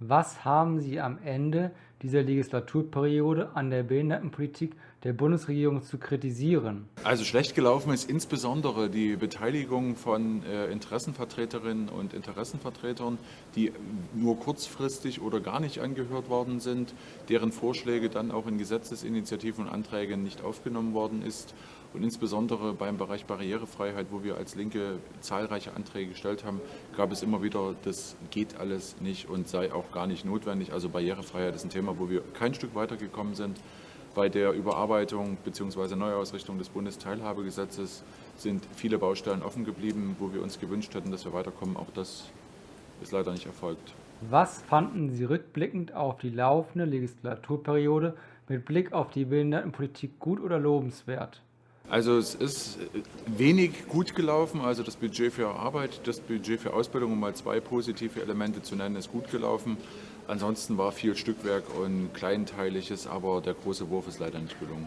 Was haben Sie am Ende dieser Legislaturperiode an der Behindertenpolitik der Bundesregierung zu kritisieren? Also schlecht gelaufen ist insbesondere die Beteiligung von äh, Interessenvertreterinnen und Interessenvertretern, die nur kurzfristig oder gar nicht angehört worden sind, deren Vorschläge dann auch in Gesetzesinitiativen und Anträgen nicht aufgenommen worden ist. Und insbesondere beim Bereich Barrierefreiheit, wo wir als Linke zahlreiche Anträge gestellt haben, gab es immer wieder, das geht alles nicht und sei auch gar nicht notwendig. Also Barrierefreiheit ist ein Thema, wo wir kein Stück weitergekommen sind. Bei der Überarbeitung bzw. Neuausrichtung des Bundesteilhabegesetzes sind viele Baustellen offen geblieben, wo wir uns gewünscht hätten, dass wir weiterkommen. Auch das ist leider nicht erfolgt. Was fanden Sie rückblickend auf die laufende Legislaturperiode mit Blick auf die Behindertenpolitik gut oder lobenswert? Also es ist wenig gut gelaufen, also das Budget für Arbeit, das Budget für Ausbildung, um mal zwei positive Elemente zu nennen, ist gut gelaufen. Ansonsten war viel Stückwerk und Kleinteiliges, aber der große Wurf ist leider nicht gelungen.